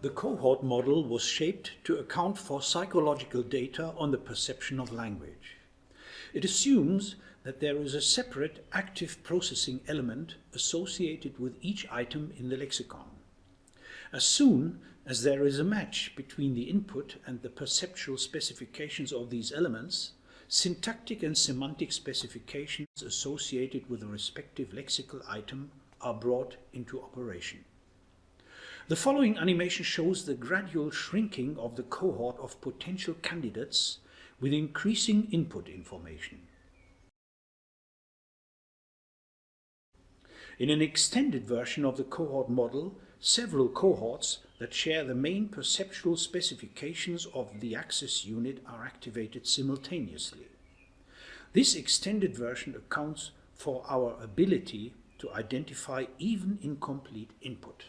The cohort model was shaped to account for psychological data on the perception of language. It assumes that there is a separate active processing element associated with each item in the lexicon. As soon as there is a match between the input and the perceptual specifications of these elements, syntactic and semantic specifications associated with the respective lexical item are brought into operation. The following animation shows the gradual shrinking of the cohort of potential candidates with increasing input information. In an extended version of the cohort model, several cohorts that share the main perceptual specifications of the access unit are activated simultaneously. This extended version accounts for our ability to identify even incomplete input.